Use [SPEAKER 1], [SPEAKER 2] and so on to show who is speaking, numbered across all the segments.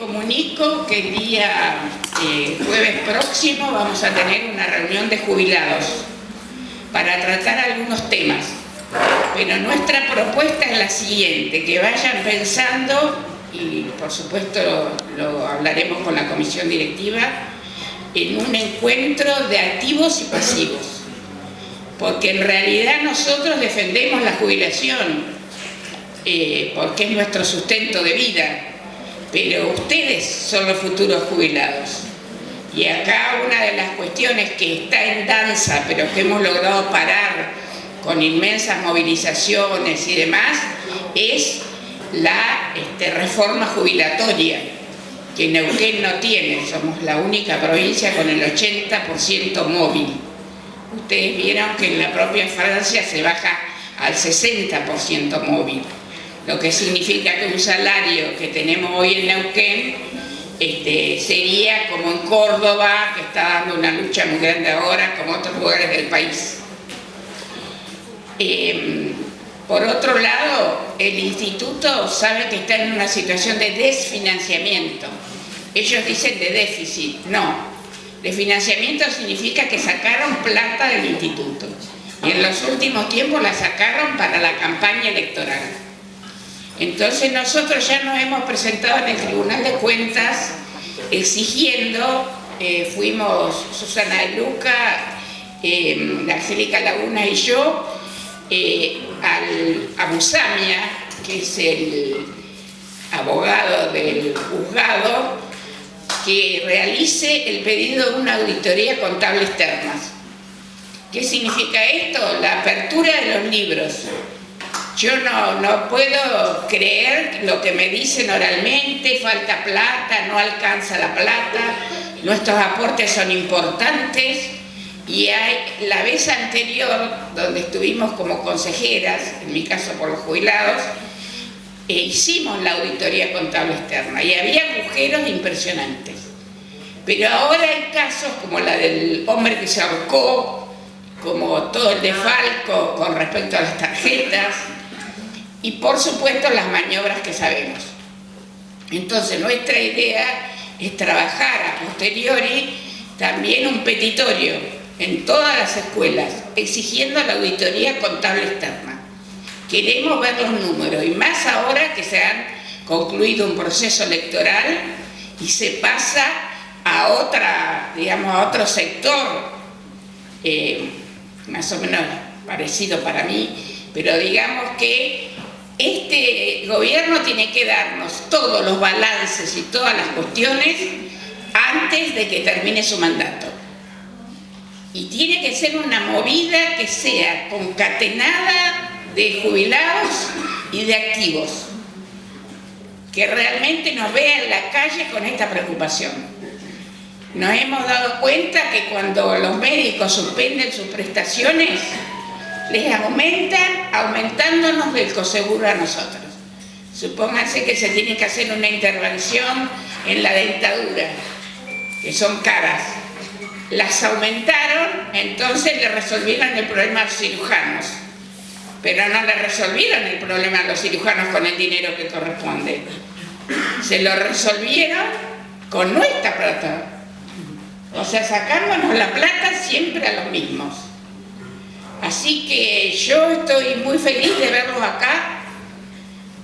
[SPEAKER 1] comunico que el día eh, jueves próximo vamos a tener una reunión de jubilados para tratar algunos temas. Pero nuestra propuesta es la siguiente, que vayan pensando, y por supuesto lo hablaremos con la comisión directiva, en un encuentro de activos y pasivos. Porque en realidad nosotros defendemos la jubilación, eh, porque es nuestro sustento de vida, pero ustedes son los futuros jubilados. Y acá una de las cuestiones que está en danza, pero que hemos logrado parar con inmensas movilizaciones y demás, es la este, reforma jubilatoria, que Neuquén no tiene, somos la única provincia con el 80% móvil. Ustedes vieron que en la propia Francia se baja al 60% móvil lo que significa que un salario que tenemos hoy en Neuquén este, sería como en Córdoba, que está dando una lucha muy grande ahora, como otros lugares del país. Em, por otro lado, el instituto sabe que está en una situación de desfinanciamiento. Ellos dicen de déficit, no. De financiamiento significa que sacaron plata del instituto. Y en los últimos tiempos la sacaron para la campaña electoral. Entonces nosotros ya nos hemos presentado en el Tribunal de Cuentas exigiendo, eh, fuimos Susana de Luca, eh, Angélica Laguna y yo, eh, al, a que es el abogado del juzgado, que realice el pedido de una auditoría contable externa. ¿Qué significa esto? La apertura de los libros yo no, puedo creer lo que me dicen oralmente, falta plata, no alcanza la plata, nuestros aportes son importantes y hay, la vez anterior, donde estuvimos como consejeras, en mi caso por los jubilados, e hicimos la auditoría contable externa y había agujeros impresionantes. Pero ahora hay casos como la del hombre que se ahorcó, como todo el de Falco con respecto a las tarjetas, y por supuesto las maniobras que sabemos. Entonces nuestra idea es trabajar a posteriori también un petitorio en todas las escuelas exigiendo la auditoría contable externa. Queremos ver los números y más ahora que se han concluido un proceso electoral y se pasa a otra, digamos, a otro sector eh, más o menos parecido para mí, pero digamos que este gobierno tiene que darnos todos los balances y todas las cuestiones antes de que termine su mandato. Y tiene que ser una movida que sea concatenada de jubilados y de activos, que realmente nos vea en la calle con esta preocupación. Nos hemos dado cuenta que cuando los médicos suspenden sus prestaciones, les aumentan aumentándonos del coseguro a nosotros. Supónganse que se tiene que hacer una intervención en la dentadura, que son caras. Las aumentaron, entonces le resolvieron el problema a los cirujanos. Pero no le resolvieron el problema a los cirujanos con el dinero que corresponde. Se lo resolvieron con nuestra plata. O sea, sacándonos la plata siempre a los mismos. Así que yo estoy muy feliz de verlos acá.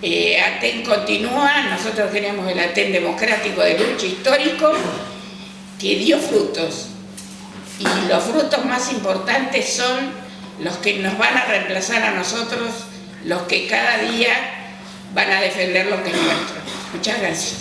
[SPEAKER 1] Eh, ATEN continúa, nosotros tenemos el ATEN democrático de lucha histórico que dio frutos. Y los frutos más importantes son los que nos van a reemplazar a nosotros, los que cada día van a defender lo que es nuestro. Muchas gracias.